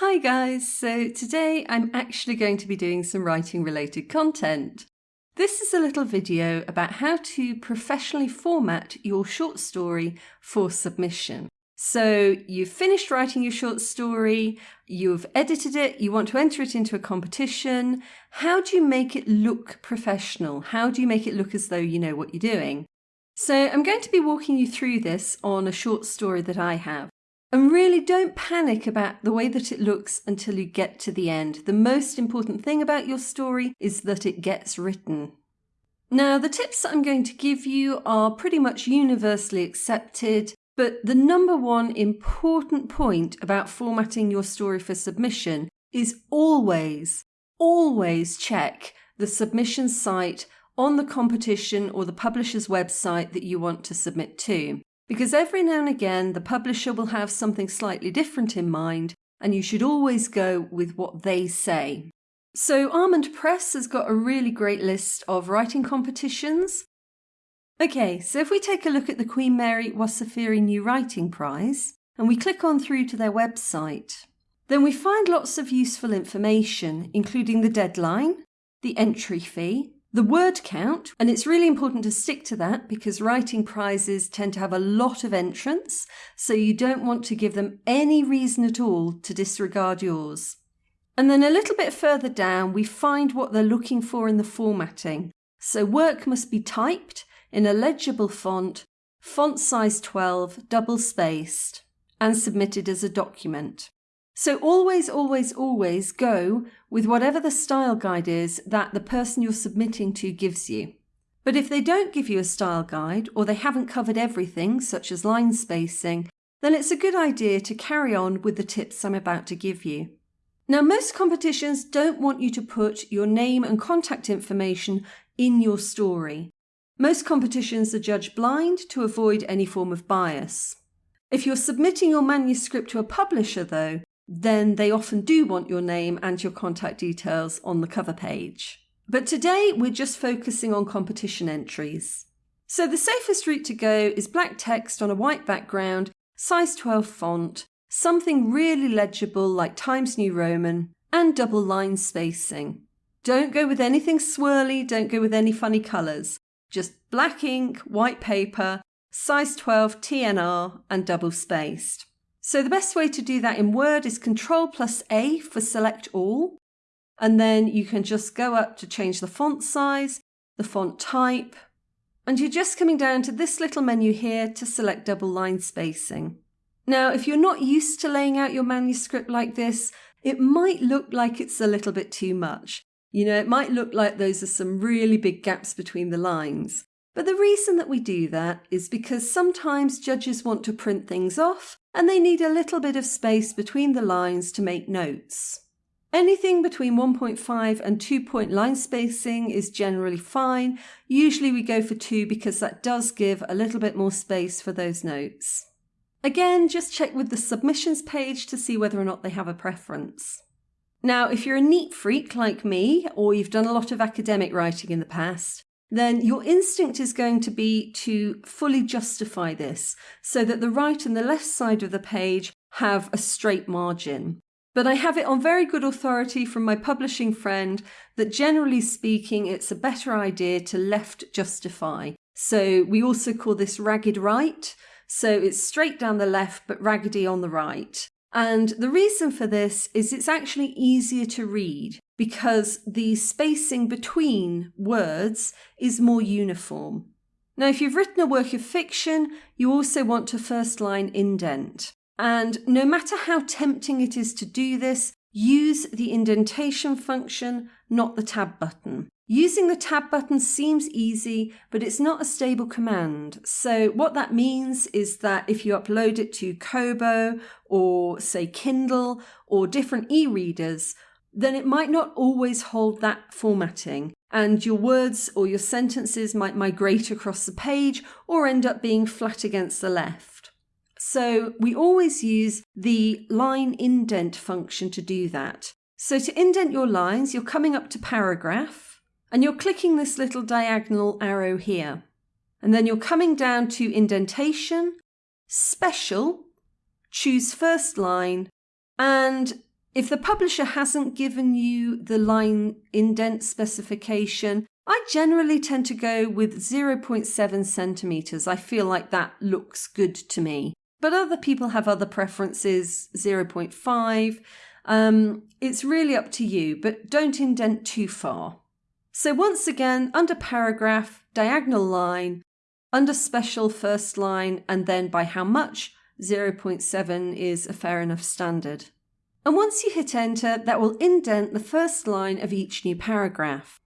Hi guys, so today I'm actually going to be doing some writing related content. This is a little video about how to professionally format your short story for submission. So you've finished writing your short story, you've edited it, you want to enter it into a competition. How do you make it look professional? How do you make it look as though you know what you're doing? So I'm going to be walking you through this on a short story that I have. And really don't panic about the way that it looks until you get to the end. The most important thing about your story is that it gets written. Now, the tips that I'm going to give you are pretty much universally accepted, but the number one important point about formatting your story for submission is always, always check the submission site on the competition or the publisher's website that you want to submit to. Because every now and again, the publisher will have something slightly different in mind, and you should always go with what they say. So, Almond Press has got a really great list of writing competitions. Okay, so if we take a look at the Queen Mary Wasafiri New Writing Prize, and we click on through to their website, then we find lots of useful information, including the deadline, the entry fee, the word count, and it's really important to stick to that because writing prizes tend to have a lot of entrants, so you don't want to give them any reason at all to disregard yours. And then a little bit further down, we find what they're looking for in the formatting. So work must be typed in a legible font, font size 12, double spaced, and submitted as a document. So always, always, always go with whatever the style guide is that the person you're submitting to gives you. But if they don't give you a style guide or they haven't covered everything, such as line spacing, then it's a good idea to carry on with the tips I'm about to give you. Now, most competitions don't want you to put your name and contact information in your story. Most competitions are judged blind to avoid any form of bias. If you're submitting your manuscript to a publisher, though, then they often do want your name and your contact details on the cover page. But today we're just focusing on competition entries. So the safest route to go is black text on a white background, size 12 font, something really legible like Times New Roman, and double line spacing. Don't go with anything swirly, don't go with any funny colours. Just black ink, white paper, size 12 TNR, and double spaced. So the best way to do that in Word is Control plus A for select all. And then you can just go up to change the font size, the font type, and you're just coming down to this little menu here to select double line spacing. Now, if you're not used to laying out your manuscript like this, it might look like it's a little bit too much. You know, it might look like those are some really big gaps between the lines. But the reason that we do that is because sometimes judges want to print things off and they need a little bit of space between the lines to make notes. Anything between 1.5 and 2 point line spacing is generally fine. Usually we go for 2 because that does give a little bit more space for those notes. Again, just check with the submissions page to see whether or not they have a preference. Now, if you're a neat freak like me, or you've done a lot of academic writing in the past, then your instinct is going to be to fully justify this so that the right and the left side of the page have a straight margin. But I have it on very good authority from my publishing friend that generally speaking, it's a better idea to left justify. So we also call this ragged right. So it's straight down the left, but raggedy on the right. And the reason for this is it's actually easier to read because the spacing between words is more uniform. Now, if you've written a work of fiction, you also want to first line indent. And no matter how tempting it is to do this, use the indentation function, not the tab button. Using the tab button seems easy, but it's not a stable command. So what that means is that if you upload it to Kobo or say Kindle or different e-readers, then it might not always hold that formatting and your words or your sentences might migrate across the page or end up being flat against the left. So we always use the line indent function to do that. So to indent your lines, you're coming up to paragraph and you're clicking this little diagonal arrow here. And then you're coming down to indentation, special, choose first line, and If the publisher hasn't given you the line indent specification, I generally tend to go with 0.7 centimeters. I feel like that looks good to me. But other people have other preferences, 0.5. Um, it's really up to you, but don't indent too far. So once again, under paragraph, diagonal line, under special first line, and then by how much, 0.7 is a fair enough standard. And once you hit enter, that will indent the first line of each new paragraph.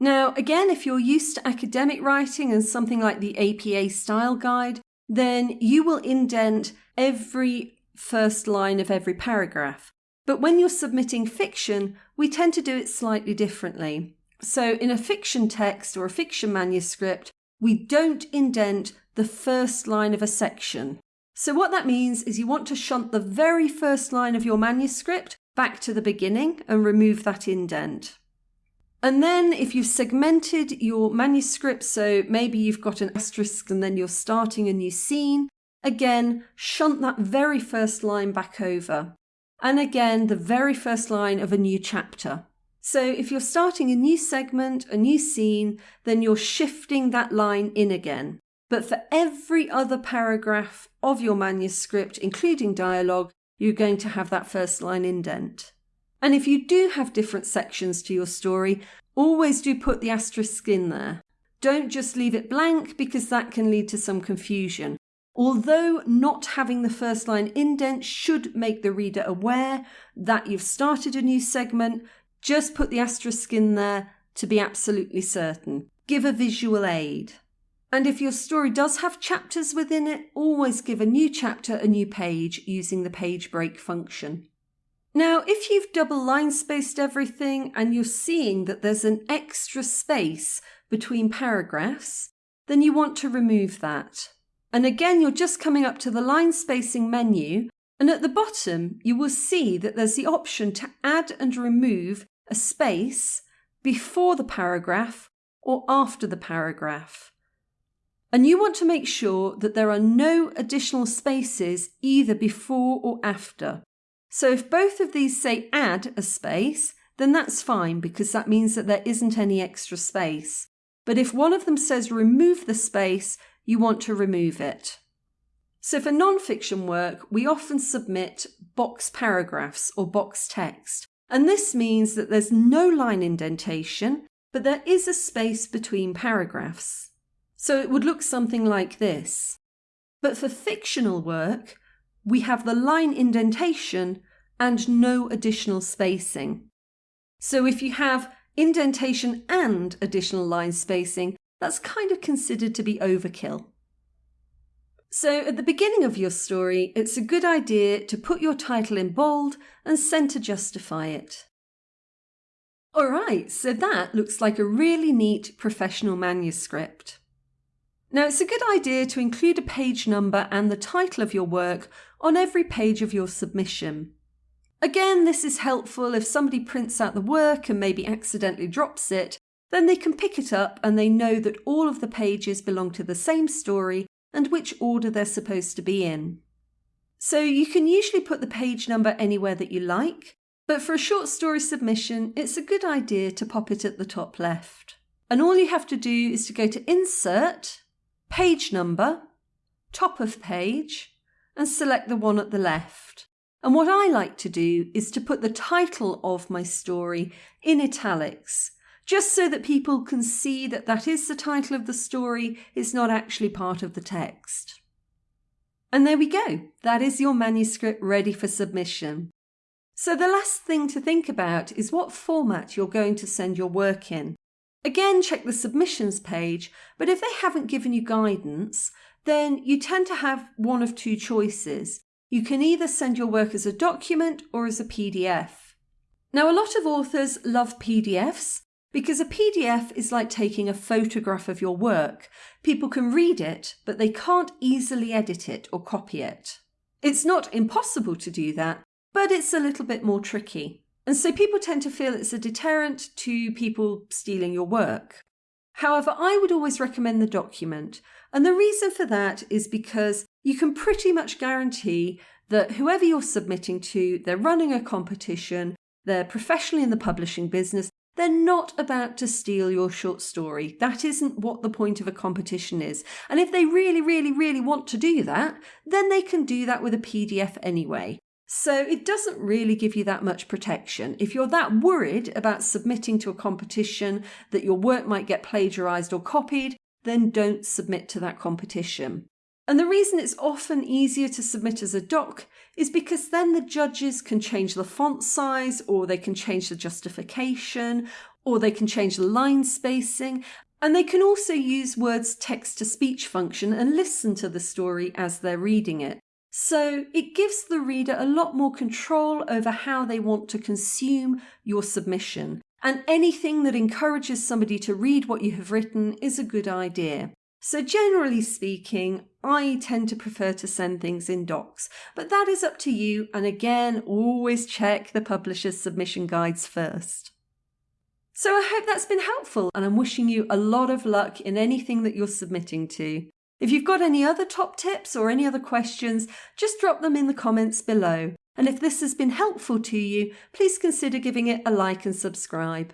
Now, again, if you're used to academic writing and something like the APA style guide, then you will indent every first line of every paragraph. But when you're submitting fiction, we tend to do it slightly differently. So in a fiction text or a fiction manuscript, we don't indent the first line of a section. So what that means is you want to shunt the very first line of your manuscript back to the beginning and remove that indent. And then if you've segmented your manuscript, so maybe you've got an asterisk and then you're starting a new scene, again, shunt that very first line back over. And again, the very first line of a new chapter. So if you're starting a new segment, a new scene, then you're shifting that line in again. But for every other paragraph of your manuscript, including dialogue, you're going to have that first line indent. And if you do have different sections to your story, always do put the asterisk in there. Don't just leave it blank because that can lead to some confusion. Although not having the first line indent should make the reader aware that you've started a new segment, just put the asterisk in there to be absolutely certain. Give a visual aid. And if your story does have chapters within it, always give a new chapter a new page using the page break function. Now, if you've double line spaced everything and you're seeing that there's an extra space between paragraphs, then you want to remove that. And again, you're just coming up to the line spacing menu, and at the bottom, you will see that there's the option to add and remove a space before the paragraph or after the paragraph. And you want to make sure that there are no additional spaces either before or after. So if both of these say add a space, then that's fine because that means that there isn't any extra space. But if one of them says remove the space, you want to remove it. So for non-fiction work, we often submit box paragraphs or box text. And this means that there's no line indentation, but there is a space between paragraphs. So it would look something like this. But for fictional work, we have the line indentation and no additional spacing. So if you have indentation and additional line spacing, that's kind of considered to be overkill. So at the beginning of your story, it's a good idea to put your title in bold and centre justify it. Alright, so that looks like a really neat professional manuscript. Now, it's a good idea to include a page number and the title of your work on every page of your submission. Again, this is helpful if somebody prints out the work and maybe accidentally drops it, then they can pick it up and they know that all of the pages belong to the same story and which order they're supposed to be in. So you can usually put the page number anywhere that you like, but for a short story submission, it's a good idea to pop it at the top left. And all you have to do is to go to Insert, page number, top of page, and select the one at the left. And what I like to do is to put the title of my story in italics, just so that people can see that that is the title of the story, it's not actually part of the text. And there we go, that is your manuscript ready for submission. So the last thing to think about is what format you're going to send your work in. Again, check the submissions page, but if they haven't given you guidance, then you tend to have one of two choices. You can either send your work as a document or as a PDF. Now, a lot of authors love PDFs because a PDF is like taking a photograph of your work. People can read it, but they can't easily edit it or copy it. It's not impossible to do that, but it's a little bit more tricky. And so people tend to feel it's a deterrent to people stealing your work. However, I would always recommend the document. And the reason for that is because you can pretty much guarantee that whoever you're submitting to, they're running a competition, they're professionally in the publishing business, they're not about to steal your short story. That isn't what the point of a competition is. And if they really, really, really want to do that, then they can do that with a PDF anyway. So it doesn't really give you that much protection. If you're that worried about submitting to a competition that your work might get plagiarized or copied, then don't submit to that competition. And the reason it's often easier to submit as a doc is because then the judges can change the font size, or they can change the justification, or they can change the line spacing, and they can also use Word's text to speech function and listen to the story as they're reading it. So it gives the reader a lot more control over how they want to consume your submission. And anything that encourages somebody to read what you have written is a good idea. So generally speaking, I tend to prefer to send things in docs, but that is up to you. And again, always check the publisher's submission guides first. So I hope that's been helpful and I'm wishing you a lot of luck in anything that you're submitting to. If you've got any other top tips or any other questions, just drop them in the comments below. And if this has been helpful to you, please consider giving it a like and subscribe.